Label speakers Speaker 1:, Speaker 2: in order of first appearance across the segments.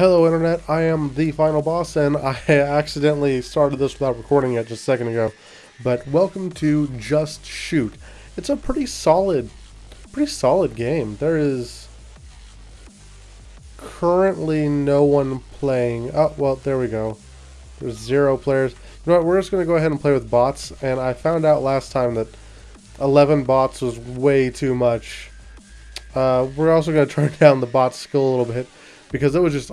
Speaker 1: Hello Internet, I am the final boss and I accidentally started this without recording it just a second ago. But welcome to Just Shoot. It's a pretty solid, pretty solid game. There is currently no one playing. Oh, well, there we go. There's zero players. You know what, we're just going to go ahead and play with bots. And I found out last time that 11 bots was way too much. Uh, we're also going to turn down the bot skill a little bit because it was just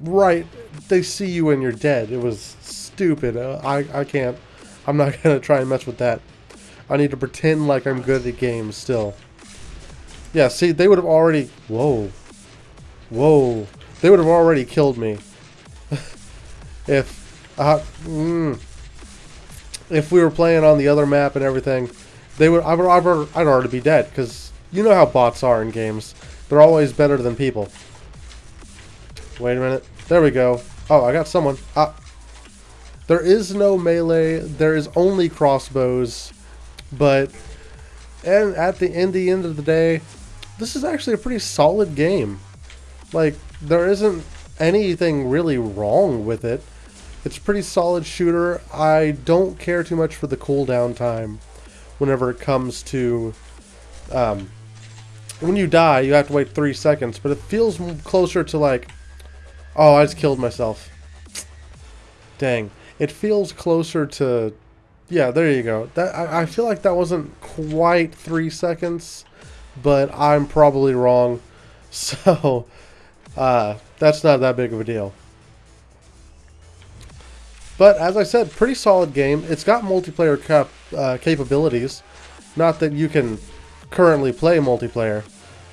Speaker 1: right. They see you and you're dead. It was stupid. Uh, I I can't. I'm not gonna try and mess with that. I need to pretend like I'm good at games still. Yeah. See, they would have already. Whoa. Whoa. They would have already killed me. if. Uh, mm, if we were playing on the other map and everything, they would. I'd, I'd, I'd already be dead because you know how bots are in games. They're always better than people. Wait a minute. There we go. Oh, I got someone. Ah. There is no melee. There is only crossbows. But and at the end, the end of the day, this is actually a pretty solid game. Like, there isn't anything really wrong with it. It's a pretty solid shooter. I don't care too much for the cooldown time whenever it comes to... Um, when you die, you have to wait three seconds, but it feels closer to like Oh, I just killed myself. Dang. It feels closer to... Yeah, there you go. That I, I feel like that wasn't quite three seconds, but I'm probably wrong. So, uh, that's not that big of a deal. But, as I said, pretty solid game. It's got multiplayer cap uh, capabilities. Not that you can currently play multiplayer,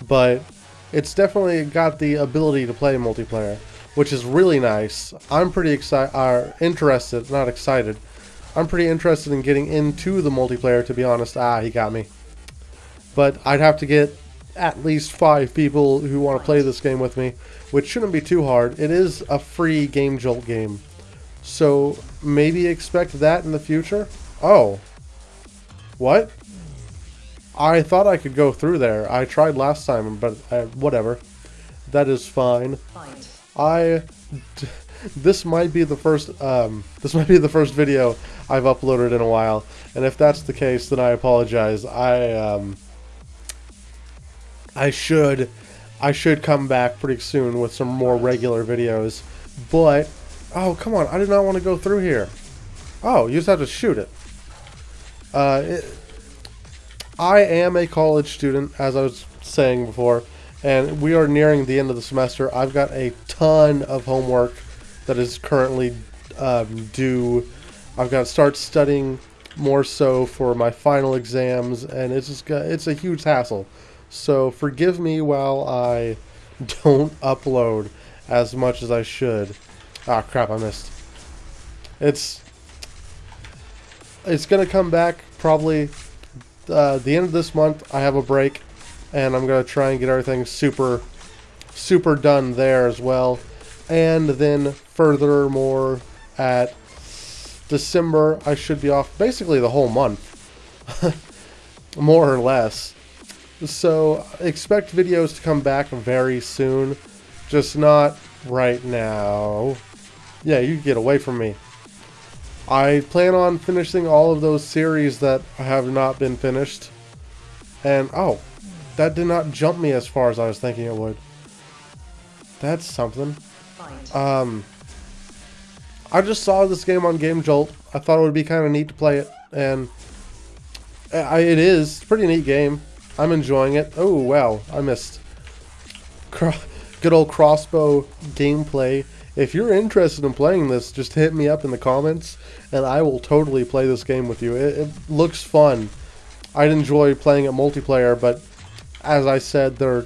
Speaker 1: but it's definitely got the ability to play multiplayer which is really nice. I'm pretty excited, uh, interested, not excited. I'm pretty interested in getting into the multiplayer, to be honest. Ah, he got me. But I'd have to get at least five people who want to play this game with me, which shouldn't be too hard. It is a free Game Jolt game. So maybe expect that in the future. Oh. What? I thought I could go through there. I tried last time, but I, whatever. That is fine. I this might be the first um, this might be the first video I've uploaded in a while, and if that's the case, then I apologize. I um, I should I should come back pretty soon with some more regular videos, but oh come on, I did not want to go through here. Oh, you just have to shoot it. Uh, it, I am a college student, as I was saying before and we are nearing the end of the semester. I've got a ton of homework that is currently um, due. I've got to start studying more so for my final exams, and it's just it's a huge hassle. So forgive me while I don't upload as much as I should. Ah, crap! I missed. It's it's gonna come back probably uh, the end of this month. I have a break and I'm going to try and get everything super, super done there as well. And then furthermore, at December, I should be off basically the whole month, more or less. So expect videos to come back very soon, just not right now. Yeah, you get away from me. I plan on finishing all of those series that have not been finished. And, oh, that did not jump me as far as I was thinking it would. That's something. Um, I just saw this game on Game Jolt. I thought it would be kind of neat to play it, and I, it is. It's a pretty neat game. I'm enjoying it. Oh, wow. I missed. Good old crossbow gameplay. If you're interested in playing this, just hit me up in the comments, and I will totally play this game with you. It, it looks fun. I'd enjoy playing it multiplayer, but as I said, there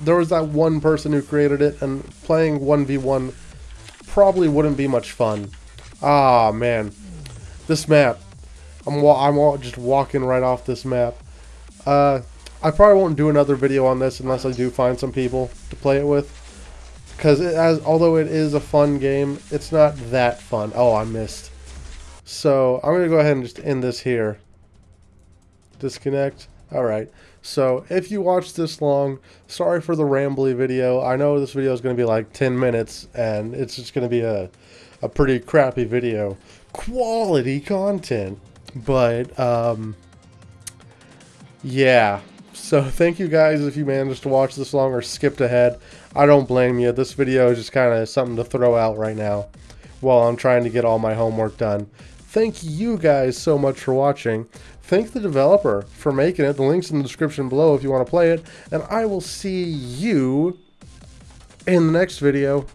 Speaker 1: there was that one person who created it, and playing 1v1 probably wouldn't be much fun. Ah, man. This map. I'm, I'm just walking right off this map. Uh, I probably won't do another video on this unless I do find some people to play it with. Because as although it is a fun game, it's not that fun. Oh, I missed. So, I'm going to go ahead and just end this here. Disconnect. Alright, so if you watched this long, sorry for the rambly video. I know this video is going to be like 10 minutes, and it's just going to be a, a pretty crappy video. Quality content. But, um, yeah. So thank you guys if you managed to watch this long or skipped ahead. I don't blame you. This video is just kind of something to throw out right now while I'm trying to get all my homework done. Thank you guys so much for watching. Thank the developer for making it. The link's in the description below if you want to play it. And I will see you in the next video.